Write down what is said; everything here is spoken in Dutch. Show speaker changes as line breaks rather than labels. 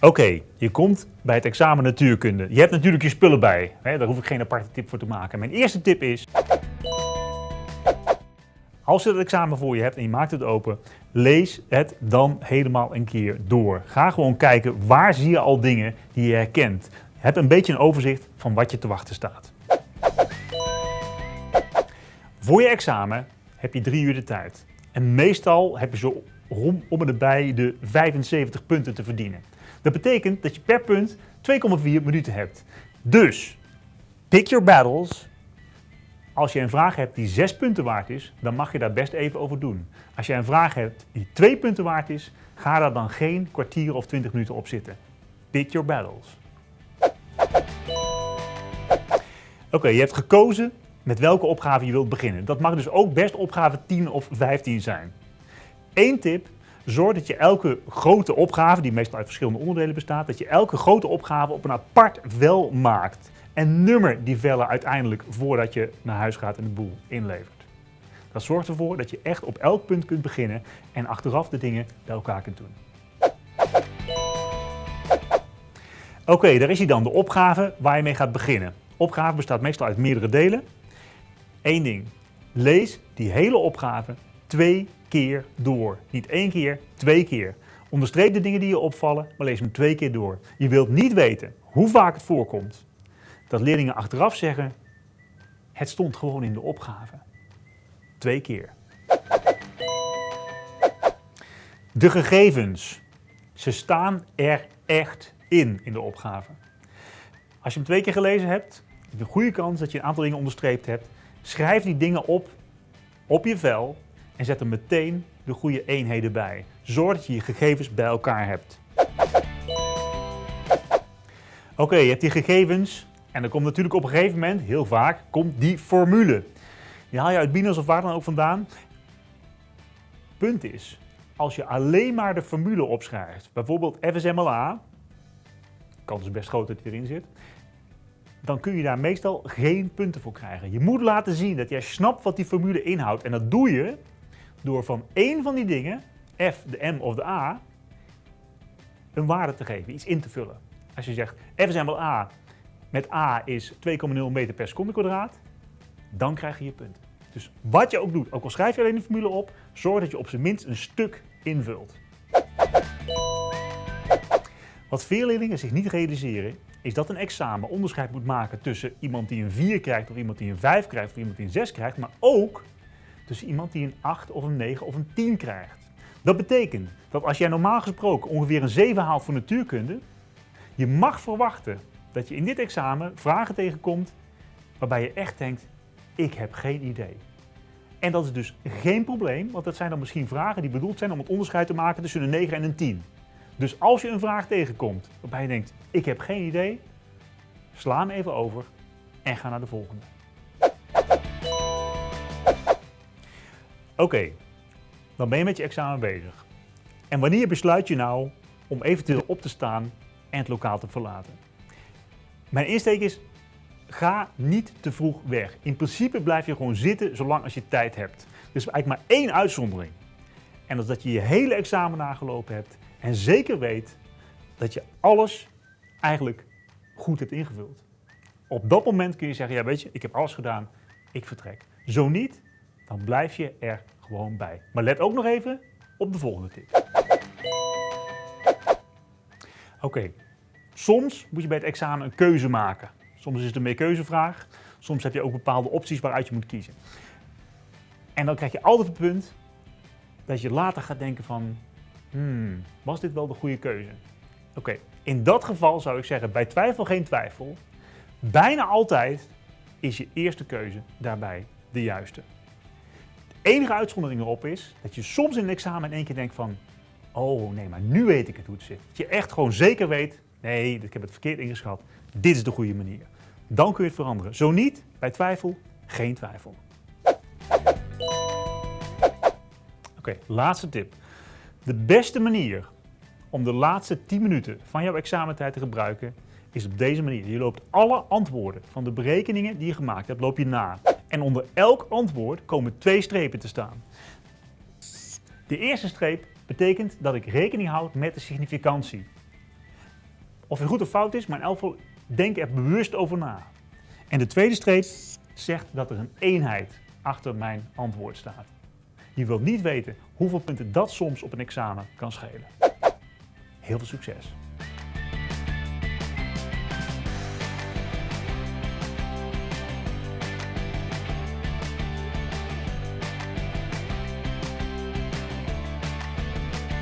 Oké, je komt bij het examen natuurkunde. Je hebt natuurlijk je spullen bij. Hè? Daar hoef ik geen aparte tip voor te maken. Mijn eerste tip is... Als je het examen voor je hebt en je maakt het open, lees het dan helemaal een keer door. Ga gewoon kijken waar zie je al dingen die je herkent. Heb een beetje een overzicht van wat je te wachten staat. Voor je examen heb je drie uur de tijd. En meestal heb je zo om, om erbij de 75 punten te verdienen. Dat betekent dat je per punt 2,4 minuten hebt. Dus, pick your battles. Als je een vraag hebt die 6 punten waard is, dan mag je daar best even over doen. Als je een vraag hebt die 2 punten waard is, ga daar dan geen kwartier of 20 minuten op zitten. Pick your battles. Oké, je hebt gekozen met welke opgave je wilt beginnen. Dat mag dus ook best opgave 10 of 15 zijn. Eén tip, zorg dat je elke grote opgave, die meestal uit verschillende onderdelen bestaat, dat je elke grote opgave op een apart vel maakt. En nummer die vellen uiteindelijk voordat je naar huis gaat en de boel inlevert. Dat zorgt ervoor dat je echt op elk punt kunt beginnen en achteraf de dingen bij elkaar kunt doen. Oké, daar is hij dan, de opgave waar je mee gaat beginnen. Opgave bestaat meestal uit meerdere delen. Eén ding, lees die hele opgave twee keer door. Niet één keer, twee keer. Onderstreep de dingen die je opvallen, maar lees hem twee keer door. Je wilt niet weten hoe vaak het voorkomt dat leerlingen achteraf zeggen, het stond gewoon in de opgave. Twee keer. De gegevens. Ze staan er echt in, in de opgave. Als je hem twee keer gelezen hebt, de goede kans dat je een aantal dingen onderstreept hebt. Schrijf die dingen op op je vel en zet er meteen de goede eenheden bij. Zorg dat je je gegevens bij elkaar hebt. Oké, je hebt die gegevens en dan komt natuurlijk op een gegeven moment, heel vaak, komt die formule. Die haal je uit Binos of waar dan ook vandaan. Punt is, als je alleen maar de formule opschrijft, bijvoorbeeld FSMLA, kans is best groot dat die erin zit, dan kun je daar meestal geen punten voor krijgen. Je moet laten zien dat jij snapt wat die formule inhoudt. En dat doe je door van één van die dingen, F, de M of de A, een waarde te geven, iets in te vullen. Als je zegt FSMLA met A is 2,0 meter per seconde kwadraat, dan krijg je je punt. Dus wat je ook doet, ook al schrijf je alleen de formule op, zorg dat je op zijn minst een stuk invult. Wat veel leerlingen zich niet realiseren, is dat een examen onderscheid moet maken tussen iemand die een 4 krijgt of iemand die een 5 krijgt of iemand die een 6 krijgt, maar ook tussen iemand die een 8 of een 9 of een 10 krijgt. Dat betekent dat als jij normaal gesproken ongeveer een 7 haalt voor natuurkunde, je mag verwachten dat je in dit examen vragen tegenkomt waarbij je echt denkt, ik heb geen idee. En dat is dus geen probleem, want dat zijn dan misschien vragen die bedoeld zijn om het onderscheid te maken tussen een 9 en een 10. Dus als je een vraag tegenkomt waarbij je denkt, ik heb geen idee, sla hem even over en ga naar de volgende. Oké, dan ben je met je examen bezig. En wanneer besluit je nou om eventueel op te staan en het lokaal te verlaten? Mijn insteek is, ga niet te vroeg weg. In principe blijf je gewoon zitten zolang als je tijd hebt. Er is eigenlijk maar één uitzondering. En dat is dat je je hele examen nagelopen hebt en zeker weet dat je alles eigenlijk goed hebt ingevuld. Op dat moment kun je zeggen, ja weet je, ik heb alles gedaan, ik vertrek. Zo niet, dan blijf je er gewoon bij. Maar let ook nog even op de volgende tip. Oké, soms moet je bij het examen een keuze maken. Soms is het een meerkeuzevraag, soms heb je ook bepaalde opties waaruit je moet kiezen. En dan krijg je altijd het punt dat je later gaat denken van, hmm, was dit wel de goede keuze? Oké, in dat geval zou ik zeggen, bij twijfel geen twijfel. Bijna altijd is je eerste keuze daarbij de juiste. Enige uitzondering erop is dat je soms in een examen in één keer denkt van, oh nee, maar nu weet ik het hoe het zit. Dat je echt gewoon zeker weet, nee, ik heb het verkeerd ingeschat, dit is de goede manier. Dan kun je het veranderen. Zo niet, bij twijfel, geen twijfel. Oké, laatste tip. De beste manier om de laatste 10 minuten van jouw examentijd te gebruiken is op deze manier. Je loopt alle antwoorden van de berekeningen die je gemaakt hebt, loop je na. En onder elk antwoord komen twee strepen te staan. De eerste streep betekent dat ik rekening houd met de significantie. Of het goed of fout is, maar in elk geval denk er bewust over na. En de tweede streep zegt dat er een eenheid achter mijn antwoord staat. Je wilt niet weten hoeveel punten dat soms op een examen kan schelen. Heel veel succes!